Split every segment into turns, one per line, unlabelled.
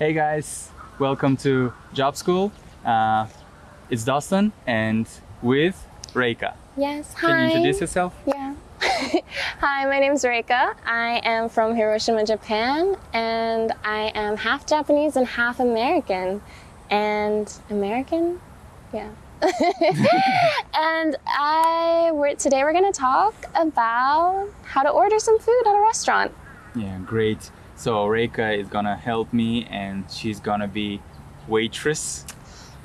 Hey guys, welcome to Job School. Uh, it's Dustin and with Reika.
Yes, hi.
Can you introduce yourself?
Yeah. hi, my name is Reika. I am from Hiroshima, Japan, and I am half Japanese and half American. And American? Yeah. and I we're, today we're going to talk about how to order some food at a restaurant.
Yeah, great. So Reika is gonna help me and she's gonna be waitress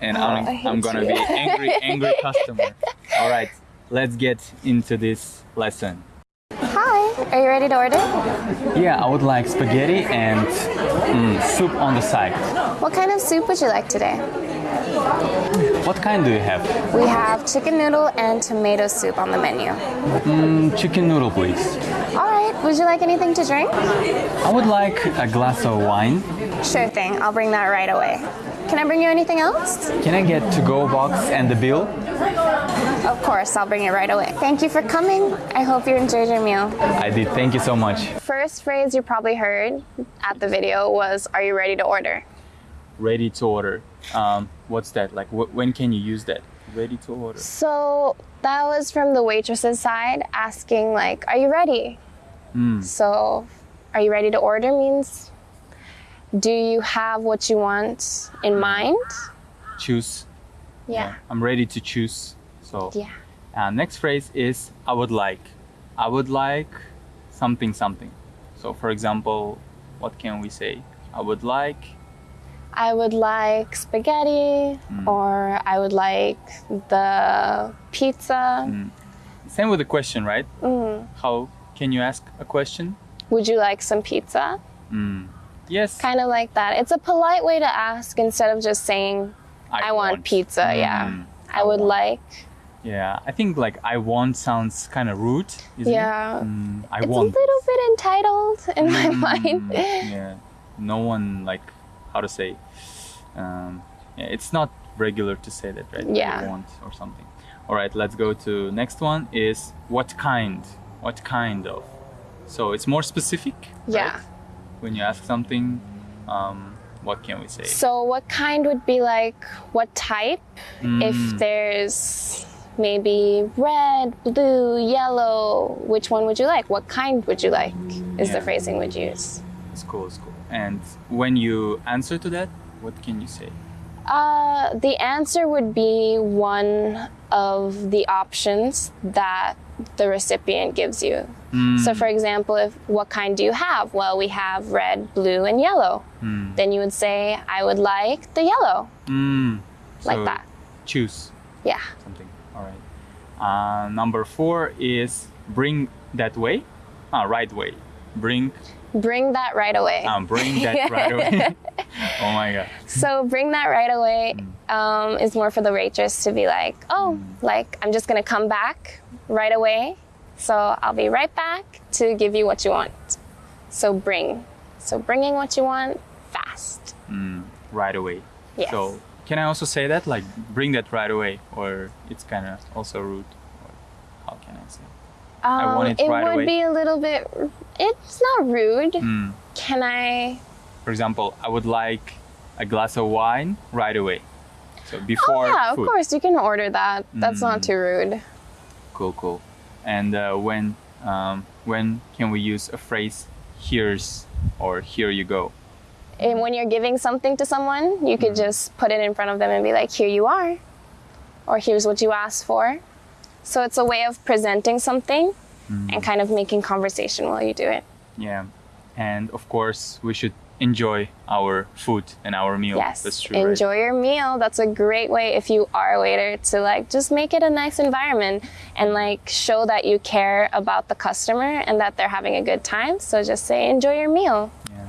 and
Oh,
I'm, I'm gonna
you.
be angry, angry customer. All right, let's get into this lesson.
Hi, are you ready to order?
Yeah, I would like spaghetti and mm, soup on the side.
What kind of soup would you like today?
What kind do you have?
We have chicken noodle and tomato soup on the menu.
Mm, chicken noodle, please.
Would you like anything to drink?
I would like a glass of wine.
Sure thing, I'll bring that right away. Can I bring you anything else?
Can I get to-go box and the bill?
Of course, I'll bring it right away. Thank you for coming. I hope you enjoyed your meal.
I did. Thank you so much.
First phrase you probably heard at the video was, Are you ready to order?
Ready to order. Um, what's that? Like, wh- when can you use that? Ready to order.
So that was from the waitress's side asking, like, Are you ready? Mm. So, are you ready to order means, Do you have what you want in mind?
Choose.
Yeah.
I'm ready to choose. So,
Yeah.
uh, next phrase is I would like. I would like something something. So, for example, what can we say? I would like.
I would like spaghetti, mm. or I would like the pizza. Mm.
Same with the question, right? How can you ask a question?
Would you like some pizza? Mm.
Yes.
Kind of like that. It's a polite way to ask instead of just saying, I, want, pizza. Yeah.
Mm,
I would
want.
like.
Yeah, I think like I want sounds kind of rude. Isn't
Yeah.
It? Mm, I
It's
want.
a little bit entitled in my mind.
Mm, yeah. No one like how to say. Um, yeah, it's not regular to say that, right?
Yeah.
I want or something. All right, let's go to next one. Is what kind? What kind of? So it's more specific.
Yeah.
right? When you ask something, um, what can we say?
So, what kind would be like what type?
Mm.
If there's maybe red, blue, yellow, which one would you like? What kind would you like? Is the phrasing we'd use.
It's cool. It's cool. And when you answer to that, what can you say?
Uh, the answer would be one of the options that the recipient gives you. So, for example, if what kind do you have? Well, we have red, blue, and yellow. Then you would say, I would like the yellow,
Mm,
like
so
that.
Choose
Yeah.
something. All right. Uh, number four is bring that way. Ah, right way. Bring.
Bring that right away.
Um, bring that right away. oh my god.
So bring that right away
Mm.
um, is more for the waitress to be like, oh, like I'm just gonna come back right away. So I'll be right back to give you what you want. So bring. So bringing what you want fast.
Right away.
Yes.
So can I also say that like bring that right away, or it's kind of also rude? Or how can I say? I want it
Um, it
right
would be a little bit. It's not rude.
Mm.
Can I?
For example, I would like a glass of wine right away. So before.
Oh
before
yeah, of course you can order that. That's
Mm.
not too rude.
Cool, cool. And uh, when um, when can we use a phrase "here's" or "here you go"?
And when you're giving something to someone, you could
Mm-hmm.
just put it in front of them and be like, here you are. Or here's what you asked for. So it's a way of presenting something
Mm-hmm.
and kind of making conversation while you do it.
Yeah, and of course we should enjoy our food and our meal.
Yes.
that's true. right?
Enjoy your meal. That's a great way if you are a waiter to like just make it a nice environment and like show that you care about the customer and that they're having a good time. So just say enjoy your meal.
Yeah.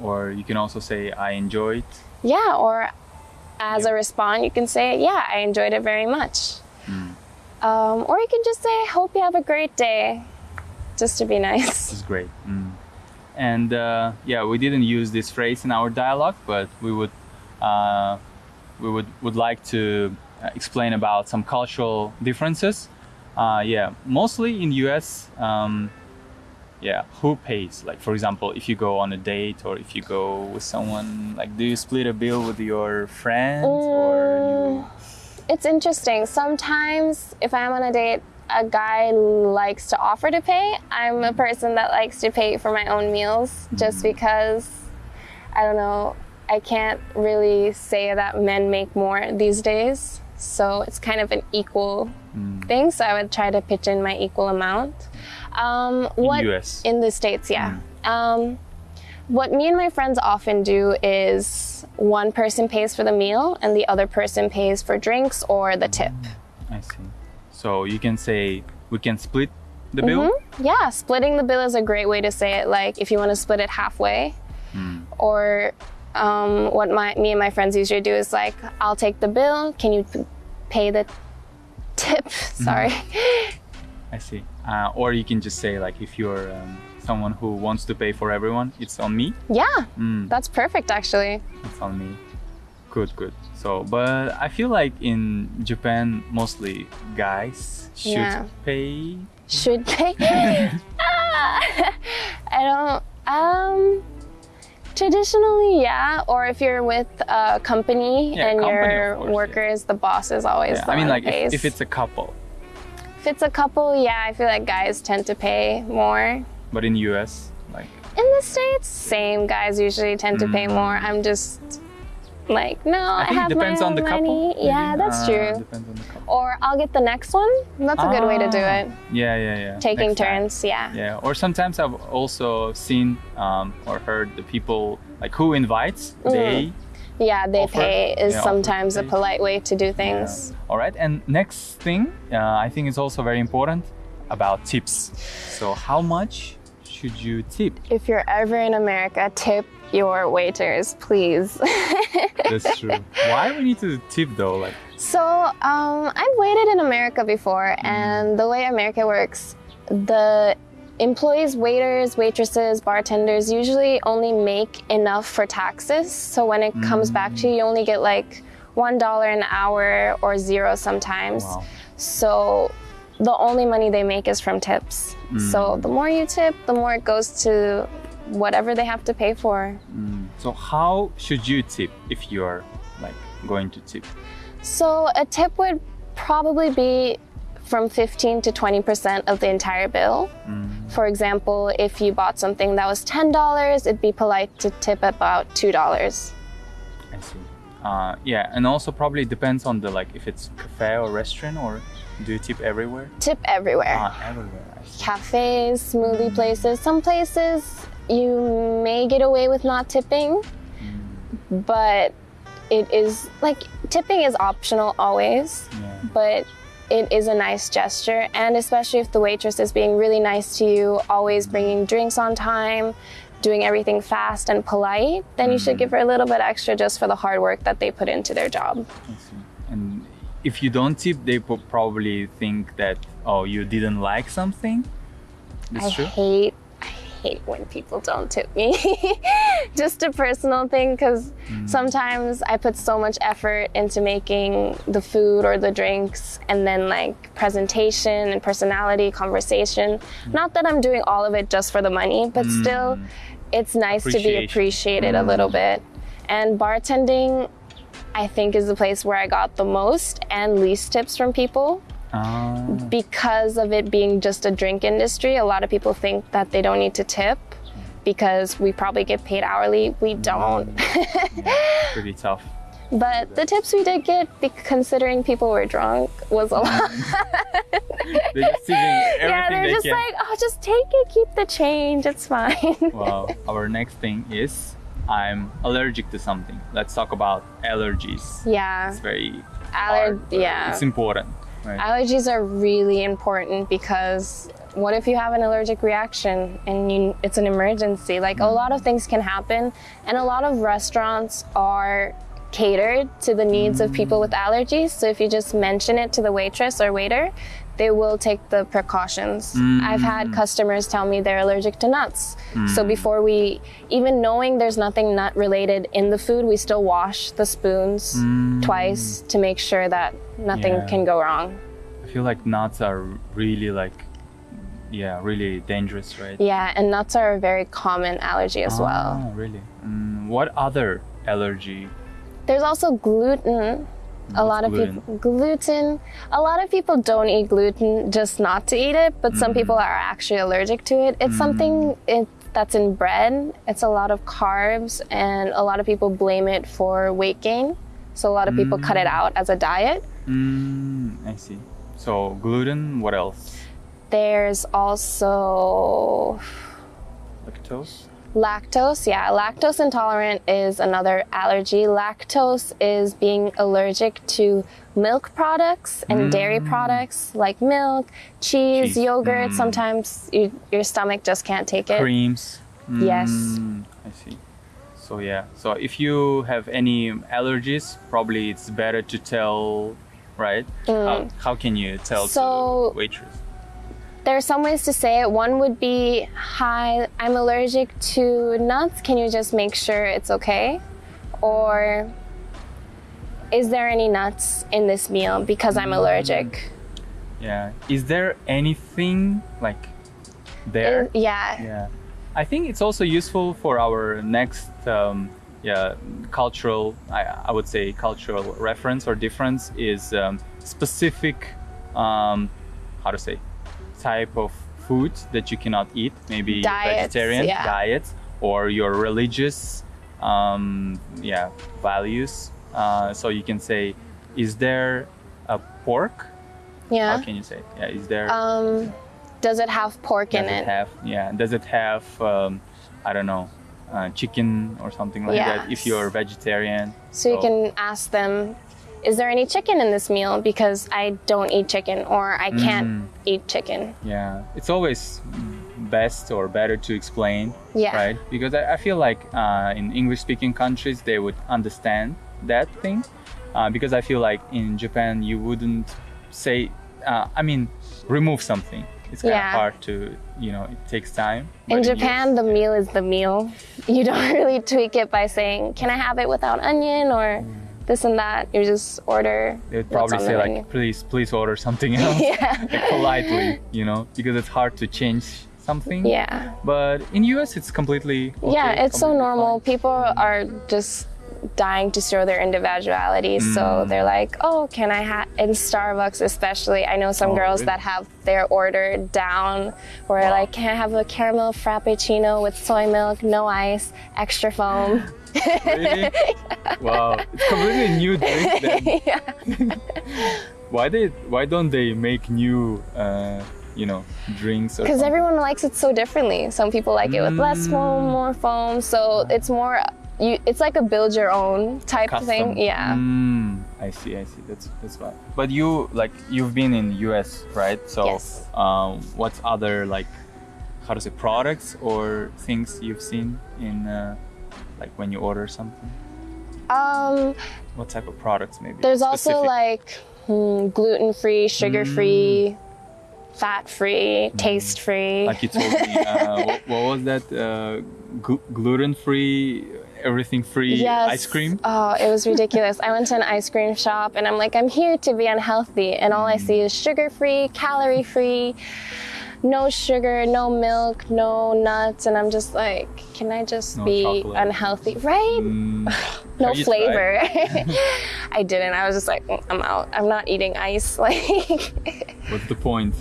Or you can also say "I enjoyed."
Yeah, or as
Yeah.
a response, you can say, Yeah, I enjoyed it very much.
Mm.
Um, or you can just say, Hope you have a great day, just to be nice.
This is great. Mm. And uh, yeah, we didn't use this phrase in our dialogue, but we would uh, we would would like to uh, explain about some cultural differences. Uh, yeah, mostly in U.S. Um, yeah, who pays? Like for example, if you go on a date or if you go with someone, like do you split a bill with your friends or you?
It's interesting. Sometimes if I'm on a date, a guy likes to offer to pay. I'm a person that likes to pay for my own meals just because I don't know, I can't really say that men make more these days. So it's kind of an equal thing. So I would try to pitch in my equal amount. Um, what
US.
in the states, yeah. Um, what me and my friends often do is one person pays for the meal and the other person pays for drinks or the tip.
I see. So you can say we can split the bill.
Mhm. Yeah, splitting the bill is a great way to say it. Like if you want to split it halfway, or um, what my me and my friends usually do is like, I'll take the bill. Can you pay the tip? Sorry.
I see. Uh, or you can just say like if you're um, someone who wants to pay for everyone, it's on me.
Yeah,
Mm,
that's perfect actually.
it's on me. Good, good. So, but I feel like in Japan, mostly guys should
Yeah.
pay.
Should pay. Ah, I don't. Um. Traditionally, yeah. Or if you're with a company
Yeah,
and
company,
your
course, yeah.
workers, the boss is always
Yeah, I mean, like if, if it's a couple,
If it's a couple, yeah, I feel like guys tend to pay more.
but in US, like
In the States, same guys usually tend to pay more. I'm just like, no, I,
Mm. I
have
it depends
my
on the
money.
couple.
Yeah,
maybe?
that's true.
Depends on the couple.
Or I'll get the next one. That's a good way to do
Ah,
it.
Yeah, yeah, yeah.
Taking
Next time.
turns, yeah.
Yeah, or sometimes I've also seen um, or heard the people like who invites they.
Yeah, they
Offer-
pay is
yeah,
sometimes a polite way to do
Yeah.
things.
All right, and next thing uh, I think is also very important about tips. So how much should you tip?
If you're ever in America, tip your waiters, please.
That's true. Why we need to tip though? Like,
So um, I've waited in America before, and the way America works, the employees, waiters, waitresses, bartenders usually only make enough for taxes. So when it comes back to you, you only get like one dollar an hour or zero sometimes.
wow.
So the only money they make is from tips. Mm. So the more you tip, the more it goes to whatever they have to pay for. Mm.
So how should you tip if you're like going to tip?
So a tip would probably be from 15 to 20% of the entire bill. Mm. For example, if you bought something that was $10, it'd be polite to tip about $2.
I see. Uh, yeah, and also probably depends on the like if it's cafe or restaurant or do you tip everywhere?
Tip everywhere.
Ah, everywhere.
Cafes, smoothie places. Some places you may get away with not tipping, mm. but it is like tipping is optional always.
Yeah.
but it is a nice gesture and especially if the waitress is being really nice to you always mm. bringing drinks on time doing everything fast and polite then you should mm. give her a little bit extra just for the hard work that they put into their job
I see. And if you don't tip, they probably think that oh you didn't like something. That's
i
true.
hate i hate when people don't tip me. Just a personal thing because mm. sometimes i put so much effort into making the food or the drinks and then like presentation and personality conversation. Mm. Not that i'm doing all of it just for the money but mm. still it's nice to be appreciated a little bit. And bartending i think is the place where i got the most and least tips from people
Ah,
because of it being just a drink industry, a lot of people think that they don't need to tip because we probably get paid hourly. We don't.
pretty tough.
but the tips we did get, considering people were drunk, was a lot.
They're just everything
yeah, they're
they
just
can.
like, oh, just take it, keep the change, it's fine.
well, Our next thing is I'm allergic to something. Let's talk about allergies.
yeah,
It's very
Aller-
hard, uh,
yeah.
It's important. Right?
allergies are really important because what if you have an allergic reaction and you, it's an emergency? Like a mm. lot of things can happen, and a lot of restaurants are catered to the needs of people mm. with allergies. So if you just mention it to the waitress or waiter, they will take the precautions. I've had customers tell me they're allergic to nuts. So before we, even knowing there's nothing nut related in the food, we still wash the spoons twice to make sure that nothing
Yeah.
can go wrong.
I feel like nuts are really like yeah, really dangerous, right?
Yeah, and nuts are a very common allergy as well.
Ah, really? Mm, what other allergy?
There's also gluten. A lot of
gluten?
people gluten. A lot of people don't eat gluten just not to eat it, but some
Mm.
people are actually allergic to it. It's something it, that's in bread. It's a lot of carbs, and a lot of people blame it for weight gain. So a lot of people cut it out as a diet.
Mm, I see. So gluten. What else?
There's also
Lactose.
Lactose, yeah, lactose intolerant is another allergy. Lactose is being allergic to milk products and dairy products like milk, cheese, yogurt.
Mm.
Sometimes you, your stomach just can't take it.
Creams.
Yes.
Mm, I see. So yeah. So if you have any allergies, probably it's better to tell, right? How, how can you tell
Mm. So-
waitress?
There are some ways to say it. One would be, Hi, I'm allergic to nuts. Can you just make sure it's okay? Or, Is there any nuts in this meal because I'm allergic?
Yeah. Is there anything like there?
Is- yeah.
Yeah, I think it's also useful for our next, um, yeah, cultural. I, I would say cultural reference or difference is um, specific. Um, how to say type of food that you cannot eat. Maybe
Diets,
vegetarian
yeah.
diets or your religious, um, yeah, values. Uh, so you can say, is there a pork?
Yeah.
How can you say? Yeah, is there?
Um, does it have pork in
does
it?
it have yeah does it have um, i don't know uh, chicken or something like that if you're vegetarian
So you can ask them, is there any chicken in this meal? Because I don't eat chicken or I can't
Mm.
eat chicken.
yeah it's always best or better to explain
Yeah.
right because i, I feel like uh, in english speaking countries they would understand that thing uh, because i feel like in japan you wouldn't say uh, i mean remove something it's kind
Yeah.
of hard to you know it takes time
In Japan, the meal is the meal. You don't really tweak it by saying, can I have it without onion or this and that. You just order.
they would
what's
probably say
the
like
menu.
please please order something else
yeah.
like politely, you know, because it's hard to change something.
Yeah.
But in US, it's completely okay,
yeah, it's so normal.
fine.
People are just dying to show their individuality. So
Mm.
they're like, oh, can I have, in Starbucks especially, I know some
Oh,
girls
really?
that have their order down where
Wow.
like, can I have a caramel frappuccino with soy milk, no ice, extra foam?
Really? wow, it's completely new drink. Then.
yeah.
Why they? Why don't they make new, uh, you know, drinks?
Because everyone likes it so differently. Some people like it with less foam,
Mm.
more foam. So it's more, you, it's like a build your own type
Custom.
thing. Yeah.
Mm, I see. I see. That's that's why. But you like you've been in the US, right? So,
Yes.
um, what's other like, how to say, products or things you've seen in, uh, like when you order something?
Um,
What type of products maybe?
There's also like hmm, gluten free, sugar free, fat free, taste free.
Mm. like you told me uh, what, what was that uh, glu- gluten free everything free
yes.
ice cream
Oh, it was ridiculous. I went to an ice cream shop and I'm like, I'm here to be unhealthy. And all I
Mm.
see is sugar free, calorie free, no sugar, no milk, no nuts. And I'm just like, can I just
No
be
chocolate.
unhealthy? Right?
Mm,
no flavor. I didn't. I was just like, "Mm, I'm out. I'm not eating ice. Like,
what's the point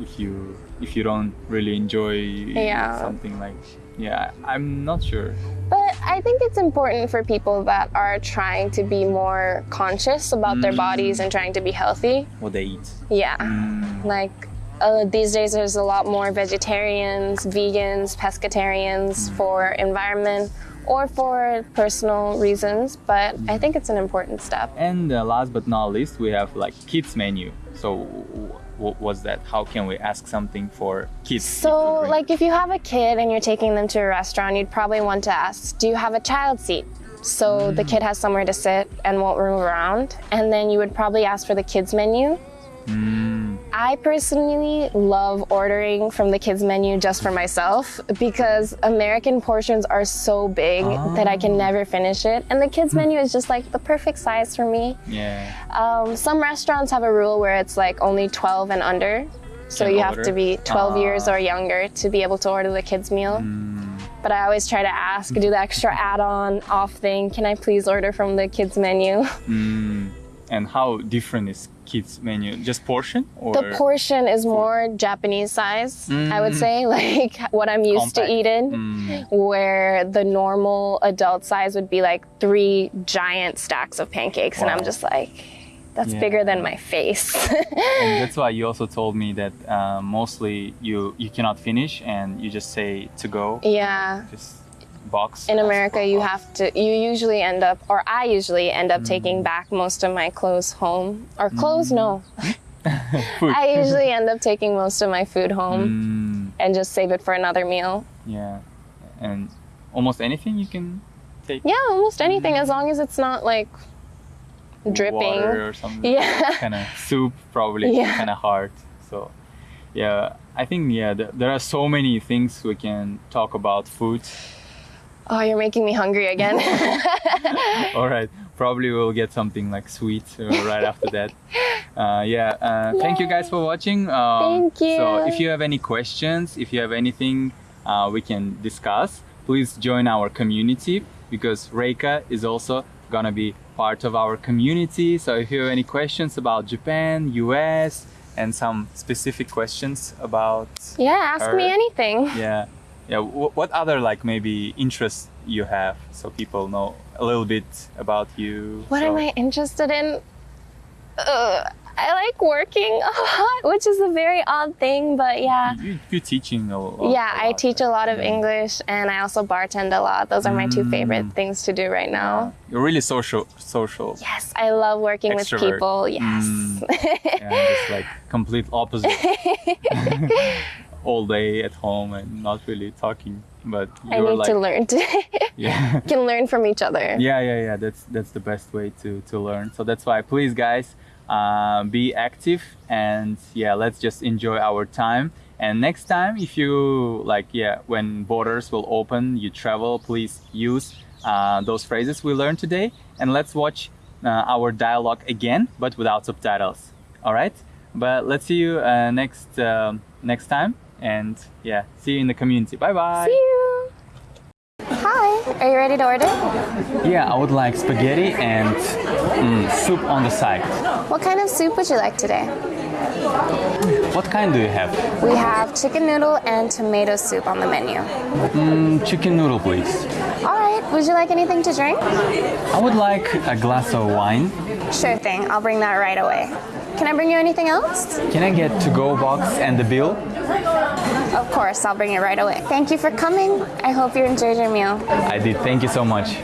if you if you don't really enjoy
Yeah.
something like yeah i'm not sure
But I think it's important for people that are trying to be more conscious about their
Mm.
bodies and trying to be healthy.
what they eat
Yeah.
Mm,
Like uh, these days, there's a lot more vegetarians, vegans, pescatarians
Mm.
for environment or for personal reasons. But I think it's an important step.
and uh, last but not least we have like kids menu so what was that how can we ask something for kids
So, like, if you have a kid and you're taking them to a restaurant, you'd probably want to ask, Do you have a child seat? So the kid has somewhere to sit and won't move around. And then you would probably ask for the kids' menu.
Mm,
I personally love ordering from the kids' menu just for myself because American portions are so big that I can never finish it. And the kids' menu is just like the perfect size for me.
yeah
Um, some restaurants have a rule where it's like only 12 and under. So
Can
you have to be 12 years
Ah.
or younger to be able to order the kids' meal.
Mm,
But I always try to ask, do the extra add-on off thing. Can I please order from the kids' menu?
mm. And how different is kids menu? Just portion or
The portion is more Japanese size, I would
Mm.
say, like what I'm used
Compact.
to eating.
Mm,
Where the normal adult size would be like three giant stacks of pancakes, and I'm just like, that's
Yeah.
bigger than my face.
and that's why you also told me that uh, mostly you you cannot finish and you just say to go
yeah.
just box
In America, you
box.
have to, you usually end up, or I usually end up
Mm.
taking back most of my clothes home. Or clothes, no.
Food.
I usually end up taking most of my food home
Mm,
and just save it for another meal.
yeah and almost anything you can take
Yeah, almost anything, as long as it's not like dripping.
water or something
Yeah.
kind of soup probably
Yeah.
kind of hard so yeah i think yeah th- there are so many things we can talk about food
Oh, you're making me hungry again.
all right probably we'll get something like sweet uh, right after that uh, yeah uh, thank you guys for watching um,
Thank you.
so if you have any questions if you have anything uh, we can discuss please join our community because Reika is also gonna be part of our community so if you have any questions about Japan US and some specific questions about
yeah, ask me anything.
yeah yeah what other like maybe interests you have so people know a little bit about you
What
so-
am I interested in? Uh, I like working a lot, which is a very odd thing, but yeah.
you, you're teaching a, a-
Yeah,
a
I
lot,
teach a lot of
yeah.
English and I also bartend a lot. Those are my two favorite
Mm.
things to do right now.
you're really social social
Yes, I love working with people. Yes.
Mm. and just like complete opposite all day at home and not really talking but
I need
like
to learn to
yeah.
can learn from each other.
yeah yeah yeah. That's that's the best way to to learn. So that's why please guys uh, be active and yeah let's just enjoy our time. And next time if you like yeah when borders will open you travel please use uh, those phrases we learned today and let's watch uh, our dialogue again but without subtitles. All right? But let's see you uh, next um, next time and yeah see you in the community bye bye
See you. Hi, are you ready to order?
yeah i would like spaghetti and mm, soup on the side
What kind of soup would you like today?
what kind do you have
We have chicken noodle and tomato soup on the menu.
Mm, chicken noodle please
All right, would you like anything to drink?
i would like a glass of wine
Sure thing, I'll bring that right away. Can I bring you anything else?
can i get to go box and the bill
Of course, I'll bring it right away. Thank you for coming. I hope you enjoyed your meal.
i did thank you so much